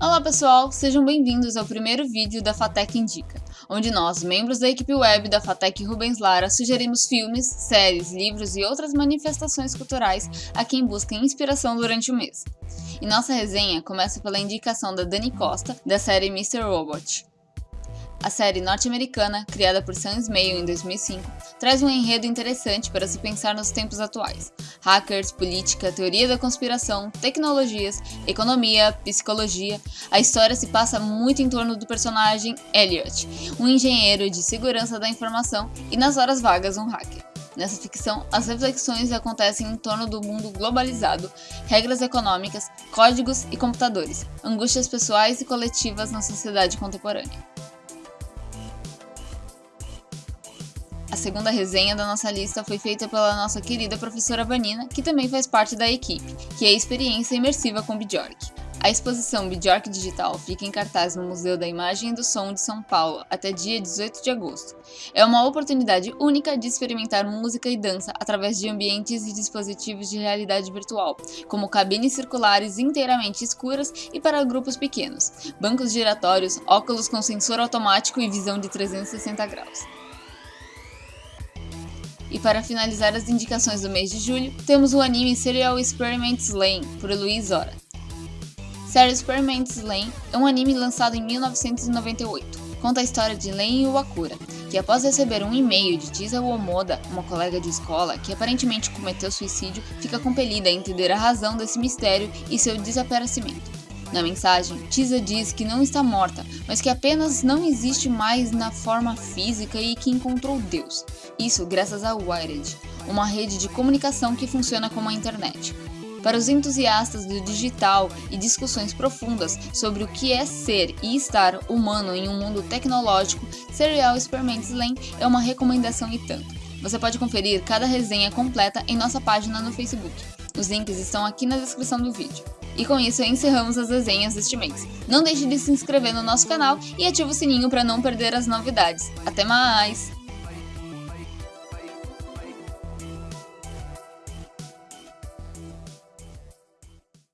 Olá pessoal, sejam bem-vindos ao primeiro vídeo da Fatec Indica, onde nós, membros da equipe web da Fatec Rubens Lara, sugerimos filmes, séries, livros e outras manifestações culturais a quem busca inspiração durante o mês. E nossa resenha começa pela indicação da Dani Costa, da série Mr. Robot. A série norte-americana, criada por Sam Esmail em 2005, traz um enredo interessante para se pensar nos tempos atuais. Hackers, política, teoria da conspiração, tecnologias, economia, psicologia. A história se passa muito em torno do personagem Elliot, um engenheiro de segurança da informação e nas horas vagas um hacker. Nessa ficção, as reflexões acontecem em torno do mundo globalizado, regras econômicas, códigos e computadores, angústias pessoais e coletivas na sociedade contemporânea. A segunda resenha da nossa lista foi feita pela nossa querida professora Vanina, que também faz parte da equipe, que é a experiência imersiva com Bjork. A exposição Bjork Digital fica em cartaz no Museu da Imagem e do Som de São Paulo até dia 18 de agosto. É uma oportunidade única de experimentar música e dança através de ambientes e dispositivos de realidade virtual, como cabines circulares inteiramente escuras e para grupos pequenos, bancos giratórios, óculos com sensor automático e visão de 360 graus. E para finalizar as indicações do mês de julho, temos o anime Serial Experiments Lane, por Luiz Ora. Serial Experiments Lane é um anime lançado em 1998. Conta a história de Len Iwakura, que após receber um e-mail de Tisa Omoda, uma colega de escola que aparentemente cometeu suicídio, fica compelida a entender a razão desse mistério e seu desaparecimento. Na mensagem, Tisa diz que não está morta, mas que apenas não existe mais na forma física e que encontrou Deus. Isso graças a Wired, uma rede de comunicação que funciona como a internet. Para os entusiastas do digital e discussões profundas sobre o que é ser e estar humano em um mundo tecnológico, Serial Experiments Lane é uma recomendação e tanto. Você pode conferir cada resenha completa em nossa página no Facebook. Os links estão aqui na descrição do vídeo. E com isso encerramos as desenhas deste mês. Não deixe de se inscrever no nosso canal e ative o sininho para não perder as novidades. Até mais!